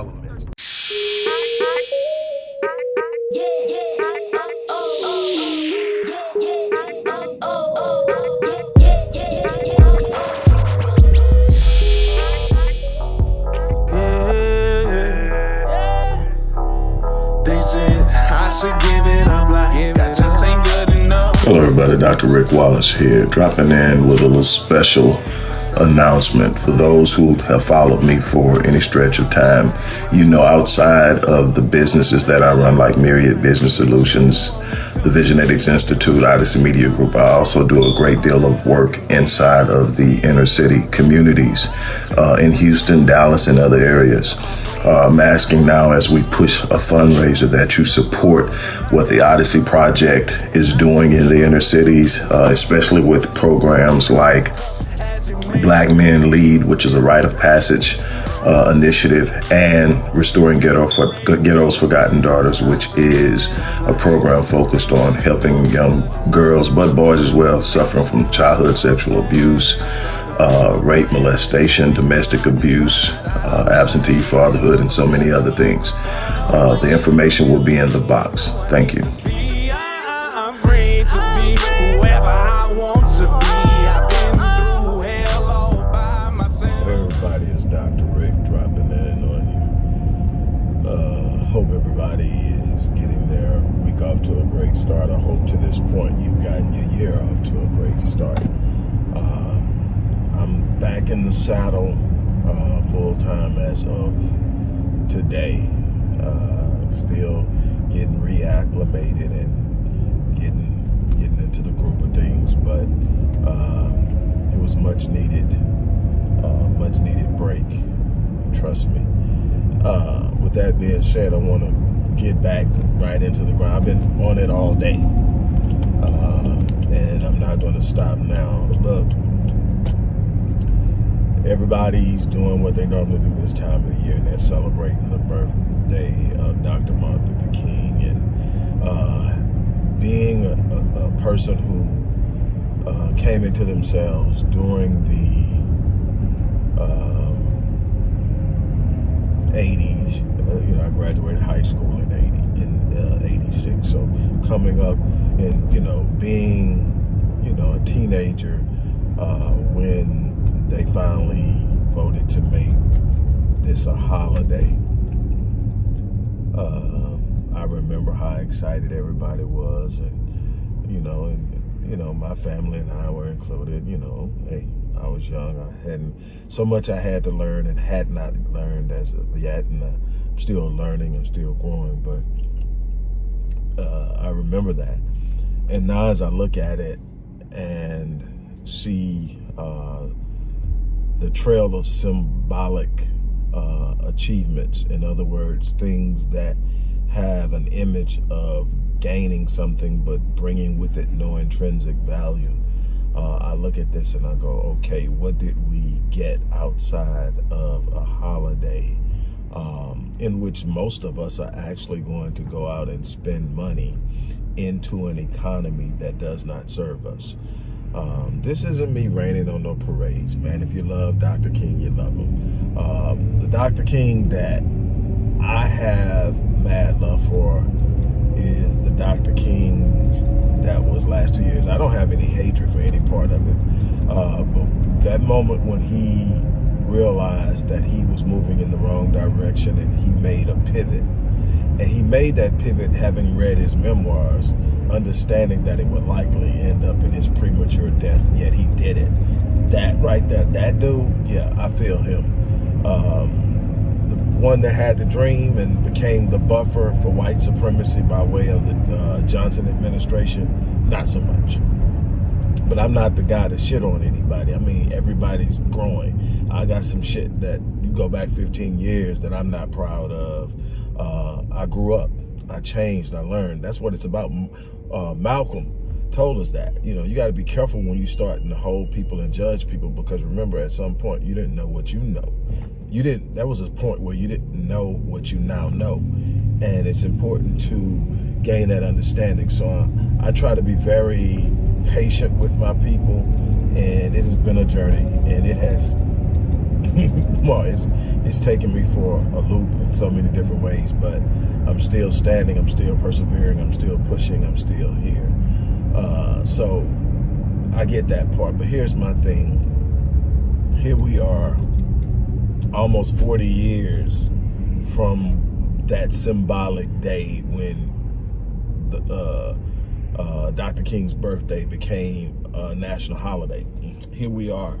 All of the elements. Hello everybody, Dr. Rick Wallace here, dropping in with a little special announcement for those who have followed me for any stretch of time. You know, outside of the businesses that I run, like Myriad Business Solutions, the Visionetics Institute, Odyssey Media Group, I also do a great deal of work inside of the inner city communities uh, in Houston, Dallas, and other areas. Uh, I'm asking now as we push a fundraiser that you support what the Odyssey Project is doing in the inner cities, uh, especially with programs like Black Men Lead, which is a rite of passage uh, initiative, and Restoring Ghetto for, Ghetto's Forgotten Daughters, which is a program focused on helping young girls, but boys as well, suffering from childhood sexual abuse, uh, rape, molestation, domestic abuse, uh, absentee fatherhood, and so many other things. Uh, the information will be in the box. Thank you. Start. I hope to this point you've gotten your year off to a great start. Uh, I'm back in the saddle uh, full time as of today. Uh, still getting reacclimated and getting getting into the groove of things, but uh, it was much needed, uh, much needed break. Trust me. Uh, with that being said, I want to get back right into the ground. I've been on it all day. Uh, and I'm not going to stop now. Look, everybody's doing what they normally do this time of the year, and they're celebrating the birthday of Dr. Martin Luther King. And uh, being a, a, person who uh, came into themselves during the um, 80s, uh, you know, I graduated high school in 80, in uh, 86. So coming up and, you know, being, you know, a teenager uh, when they finally voted to make this a holiday. Uh, I remember how excited everybody was and, you know, and, you know, my family and I were included, you know, hey, I was young. I hadn't, so much I had to learn and had not learned as of yet. And uh, still learning and still growing, but uh, I remember that. And now as I look at it and see uh, the trail of symbolic uh, achievements, in other words, things that have an image of gaining something but bringing with it no intrinsic value. Uh, I look at this and I go, okay, what did we get outside of a holiday um, in which most of us are actually going to go out and spend money into an economy that does not serve us. Um, this isn't me raining on no parades, man. If you love Dr. King, you love him. Um, the Dr. King that I have mad love for is the Dr. King's that was last two years. I don't have any hatred for any part of it. Uh, but that moment when he realized that he was moving in the wrong direction and he made a pivot. And he made that pivot having read his memoirs, understanding that it would likely end up in his premature death, yet he did it. That right there, that dude, yeah, I feel him. Um, the one that had the dream and became the buffer for white supremacy by way of the uh, Johnson administration, not so much but I'm not the guy to shit on anybody. I mean, everybody's growing. I got some shit that you go back 15 years that I'm not proud of. Uh, I grew up. I changed. I learned. That's what it's about. Uh, Malcolm told us that. You know, you got to be careful when you start to hold people and judge people because remember, at some point, you didn't know what you know. You didn't, that was a point where you didn't know what you now know. And it's important to gain that understanding. So uh, I try to be very patient with my people and it has been a journey and it has well, it's it's taken me for a loop in so many different ways, but I'm still standing, I'm still persevering, I'm still pushing, I'm still here. Uh, so I get that part, but here's my thing. Here we are, almost 40 years from that symbolic day when the, uh, uh, Dr. King's birthday became a national holiday. Here we are,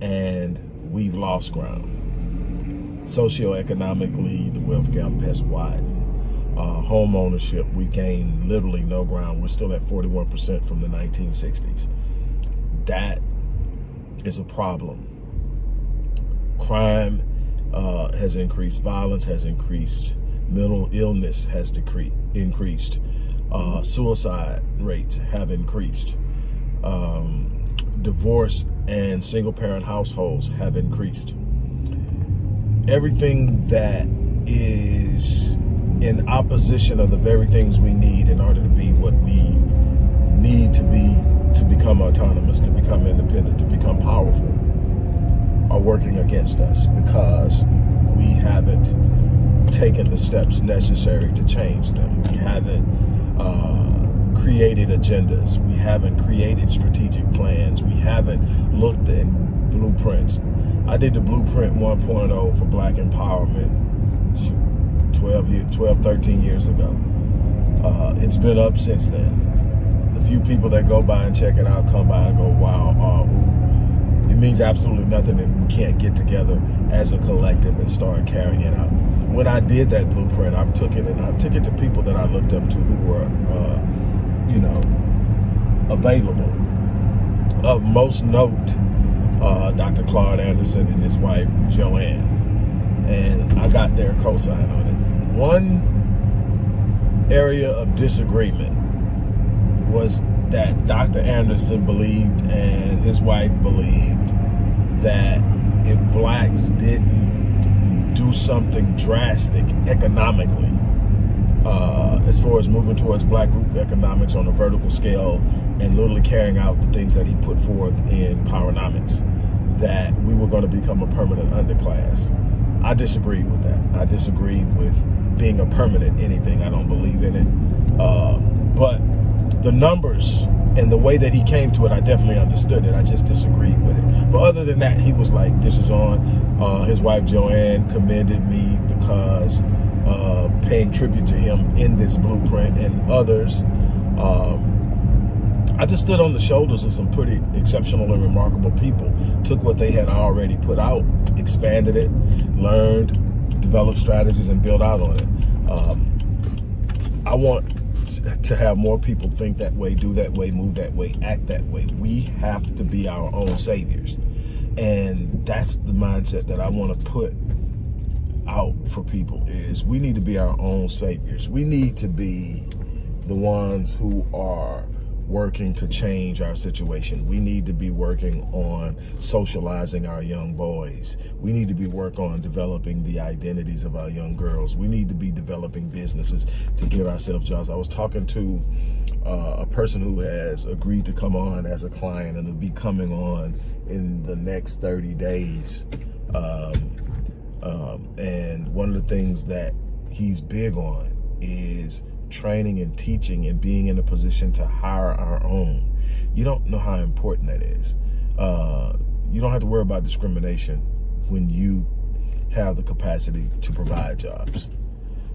and we've lost ground. Socioeconomically, the wealth gap has widened. Uh, home ownership, we gained literally no ground. We're still at 41% from the 1960s. That is a problem. Crime uh, has increased. Violence has increased. Mental illness has decreased, increased. Uh, suicide rates have increased. Um, divorce and single parent households have increased. Everything that is in opposition of the very things we need in order to be what we need to be to become autonomous, to become independent, to become powerful are working against us because we haven't taken the steps necessary to change them. We haven't uh, created agendas. We haven't created strategic plans. We haven't looked at blueprints. I did the blueprint 1.0 for black empowerment 12, year, 12 13 years ago. Uh, it's been up since then. The few people that go by and check it out come by and go, wow, uh. It means absolutely nothing if we can't get together as a collective and start carrying it out. When I did that blueprint, I took it and I took it to people that I looked up to who were uh, you know, available. Of most note, uh, Dr. Claude Anderson and his wife, Joanne. And I got their cosign on it. One area of disagreement was that Dr. Anderson believed and his wife believed that if blacks didn't do something drastic economically, uh, as far as moving towards black group economics on a vertical scale and literally carrying out the things that he put forth in Powernomics, that we were going to become a permanent underclass. I disagree with that. I disagree with being a permanent anything. I don't believe in it. Uh, but the numbers and the way that he came to it, I definitely understood it. I just disagreed with it. But other than that, he was like, this is on. Uh, his wife, Joanne, commended me because uh, paying tribute to him in this blueprint and others. Um, I just stood on the shoulders of some pretty exceptional and remarkable people, took what they had already put out, expanded it, learned, developed strategies, and built out on it. Um, I want to have more people think that way, do that way, move that way, act that way. We have to be our own saviors. And that's the mindset that I want to put out for people is we need to be our own saviors. We need to be the ones who are working to change our situation. We need to be working on socializing our young boys. We need to be work on developing the identities of our young girls. We need to be developing businesses to give ourselves jobs. I was talking to uh, a person who has agreed to come on as a client and will be coming on in the next 30 days. Um, um, and one of the things that he's big on is training and teaching and being in a position to hire our own. You don't know how important that is. Uh, you don't have to worry about discrimination when you have the capacity to provide jobs.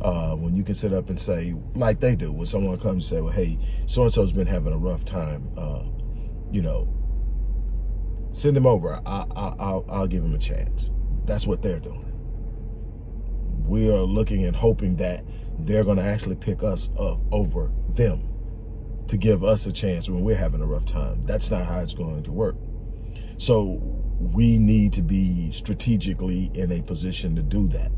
Uh, when you can sit up and say, like they do, when someone comes and say, well, hey, so-and-so's been having a rough time, uh, you know, send them over. I, I, I'll, I'll give them a chance. That's what they're doing we are looking and hoping that they're going to actually pick us up over them to give us a chance when we're having a rough time. That's not how it's going to work. So we need to be strategically in a position to do that.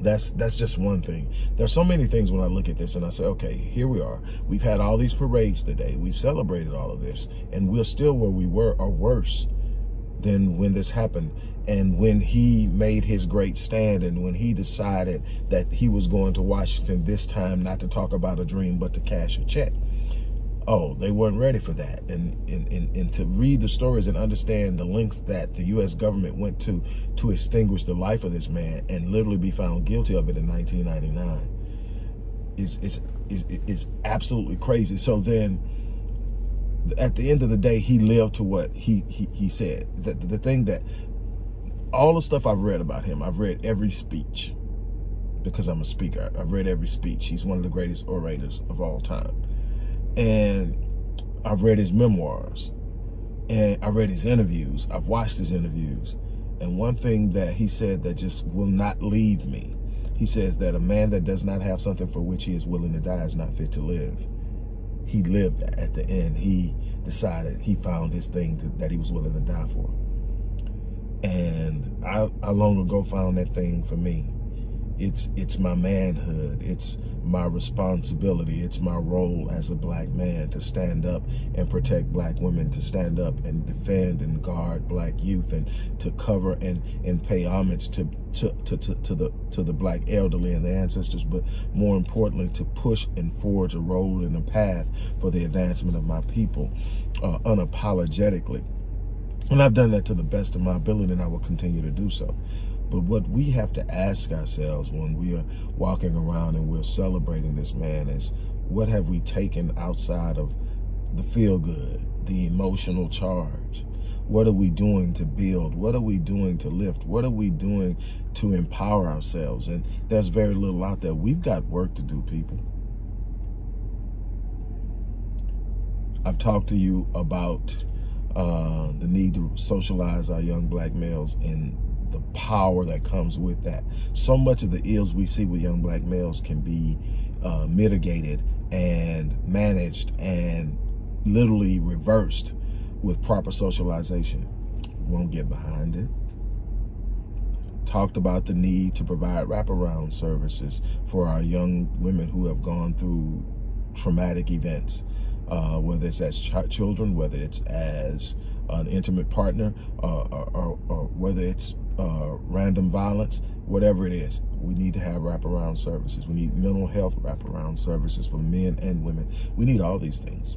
That's that's just one thing. There's so many things when I look at this and I say, okay, here we are. We've had all these parades today. We've celebrated all of this and we're still where we were or worse than when this happened and when he made his great stand and when he decided that he was going to Washington this time not to talk about a dream but to cash a check. oh, they weren't ready for that. And, and, and, and to read the stories and understand the links that the U.S. government went to to extinguish the life of this man and literally be found guilty of it in 1999 is, is, is, is absolutely crazy. So then at the end of the day, he lived to what he, he, he said. The, the thing that, all the stuff I've read about him, I've read every speech because I'm a speaker. I've read every speech. He's one of the greatest orators of all time. And I've read his memoirs and I read his interviews. I've watched his interviews. And one thing that he said that just will not leave me, he says that a man that does not have something for which he is willing to die is not fit to live. He lived at the end. He decided he found his thing to, that he was willing to die for. And I, I long ago found that thing for me. It's, it's my manhood. It's my responsibility. It's my role as a black man to stand up and protect black women, to stand up and defend and guard black youth and to cover and, and pay homage to, to, to, to, to the, to the black elderly and their ancestors, but more importantly, to push and forge a road and a path for the advancement of my people uh, unapologetically. And I've done that to the best of my ability and I will continue to do so. But what we have to ask ourselves when we are walking around and we're celebrating this man is, what have we taken outside of the feel good, the emotional charge? What are we doing to build? What are we doing to lift? What are we doing to empower ourselves? And there's very little out there. We've got work to do, people. I've talked to you about uh, the need to socialize our young black males in the power that comes with that. So much of the ills we see with young black males can be uh, mitigated and managed and literally reversed with proper socialization. Won't get behind it. Talked about the need to provide wraparound services for our young women who have gone through traumatic events, uh, whether it's as ch children, whether it's as an intimate partner, uh, or, or, or, whether it's uh, random violence, whatever it is. We need to have wraparound services. We need mental health wraparound services for men and women. We need all these things.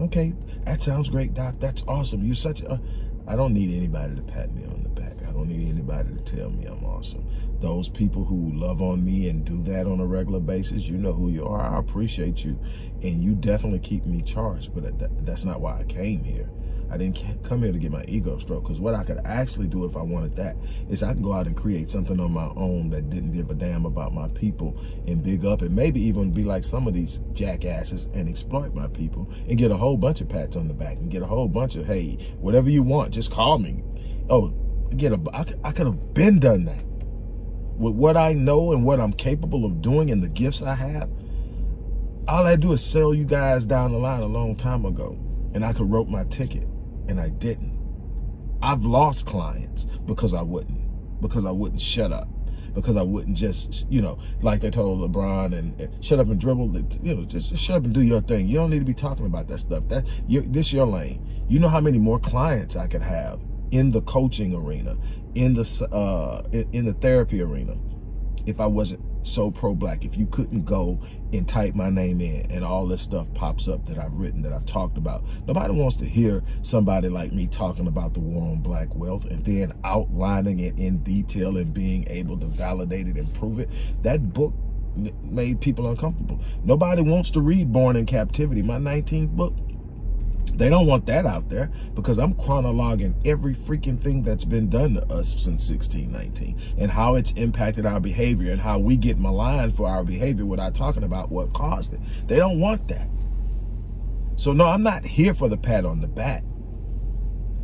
Okay, that sounds great, Doc. That's awesome. You're such a... I don't need anybody to pat me on the back. I don't need anybody to tell me I'm awesome. Those people who love on me and do that on a regular basis, you know who you are. I appreciate you. And you definitely keep me charged, but that's not why I came here. I didn't come here to get my ego stroked because what I could actually do if I wanted that is I can go out and create something on my own that didn't give a damn about my people and big up and maybe even be like some of these jackasses and exploit my people and get a whole bunch of pats on the back and get a whole bunch of, hey, whatever you want, just call me. Oh, get a, I, I could have been done that. With what I know and what I'm capable of doing and the gifts I have, all I do is sell you guys down the line a long time ago and I could wrote my ticket and I didn't. I've lost clients because I wouldn't, because I wouldn't shut up, because I wouldn't just, you know, like they told LeBron and, and shut up and dribble, you know, just, just, shut up and do your thing. You don't need to be talking about that stuff. That you, This your lane. You know how many more clients I could have in the coaching arena, in the, uh, in, in the therapy arena, if I wasn't so pro-black. If you couldn't go and type my name in and all this stuff pops up that I've written that I've talked about nobody wants to hear somebody like me talking about the war on black wealth and then outlining it in detail and being able to validate it and prove it. That book made people uncomfortable. Nobody wants to read born in captivity my 19th book they don't want that out there because I'm chronologing every freaking thing that's been done to us since 1619 and how it's impacted our behavior and how we get maligned for our behavior without talking about what caused it. They don't want that. So no, I'm not here for the pat on the back.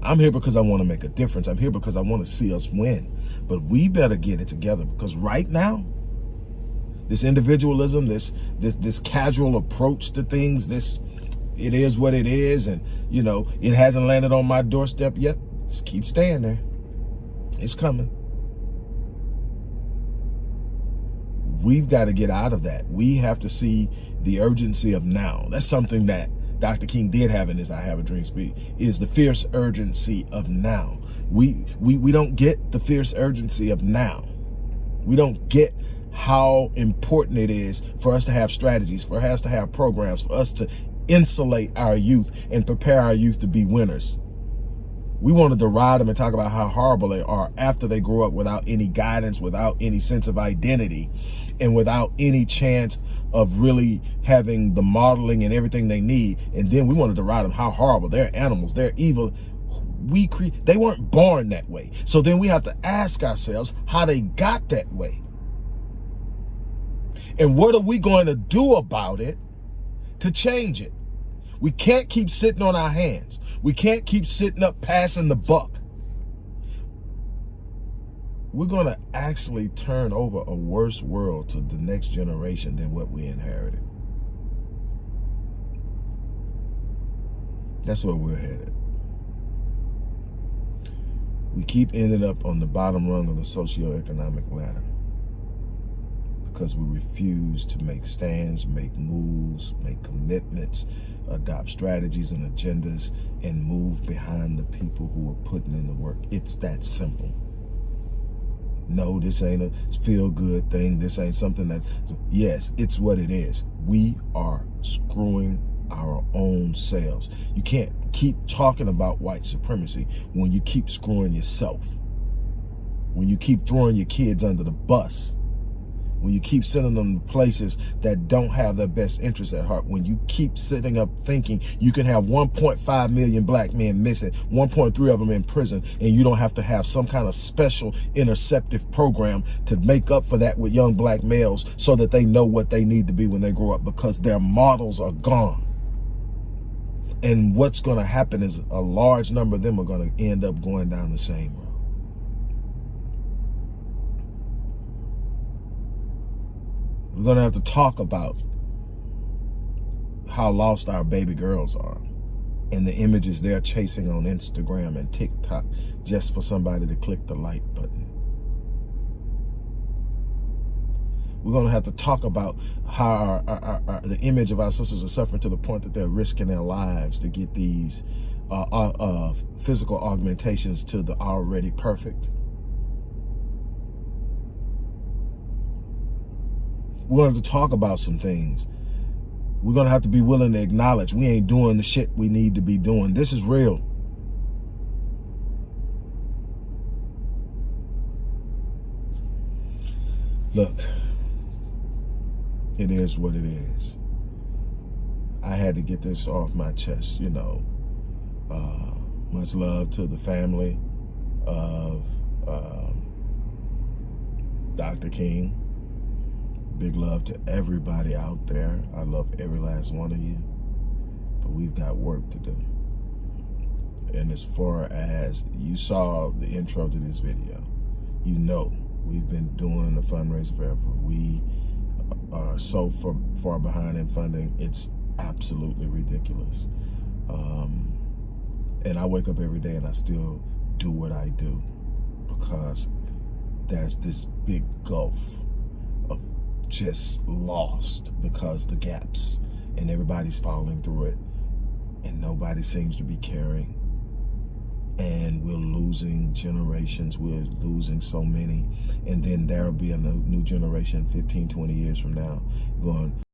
I'm here because I want to make a difference. I'm here because I want to see us win. But we better get it together because right now, this individualism, this this this casual approach to things, this it is what it is. And, you know, it hasn't landed on my doorstep yet. Just keep staying there. It's coming. We've got to get out of that. We have to see the urgency of now. That's something that Dr. King did have in his I Have a Dream speech, is the fierce urgency of now. We, we, we don't get the fierce urgency of now. We don't get how important it is for us to have strategies, for us to have programs, for us to insulate our youth and prepare our youth to be winners. We want to deride them and talk about how horrible they are after they grow up without any guidance, without any sense of identity, and without any chance of really having the modeling and everything they need. And then we want to deride them how horrible. They're animals. They're evil. We cre They weren't born that way. So then we have to ask ourselves how they got that way. And what are we going to do about it to change it? We can't keep sitting on our hands. We can't keep sitting up passing the buck. We're going to actually turn over a worse world to the next generation than what we inherited. That's where we're headed. We keep ending up on the bottom rung of the socioeconomic ladder because we refuse to make stands, make moves, make commitments, adopt strategies and agendas, and move behind the people who are putting in the work. It's that simple. No, this ain't a feel-good thing. This ain't something that, yes, it's what it is. We are screwing our own selves. You can't keep talking about white supremacy when you keep screwing yourself. When you keep throwing your kids under the bus when you keep sending them to places that don't have their best interests at heart, when you keep sitting up thinking you can have 1.5 million black men missing, 1.3 of them in prison, and you don't have to have some kind of special interceptive program to make up for that with young black males so that they know what they need to be when they grow up because their models are gone. And what's going to happen is a large number of them are going to end up going down the same road. We're going to have to talk about how lost our baby girls are and the images they're chasing on Instagram and TikTok just for somebody to click the like button. We're going to have to talk about how our, our, our, the image of our sisters are suffering to the point that they're risking their lives to get these uh, uh, uh, physical augmentations to the already perfect. We're going to have to talk about some things. We're going to have to be willing to acknowledge we ain't doing the shit we need to be doing. This is real. Look, it is what it is. I had to get this off my chest, you know. Uh, much love to the family of um, Dr. King. Big love to everybody out there. I love every last one of you. But we've got work to do. And as far as you saw the intro to this video, you know we've been doing the fundraiser forever. We are so far, far behind in funding. It's absolutely ridiculous. Um, and I wake up every day and I still do what I do because there's this big gulf just lost because the gaps and everybody's falling through it and nobody seems to be caring. And we're losing generations we're losing so many. And then there'll be a new generation 15 20 years from now going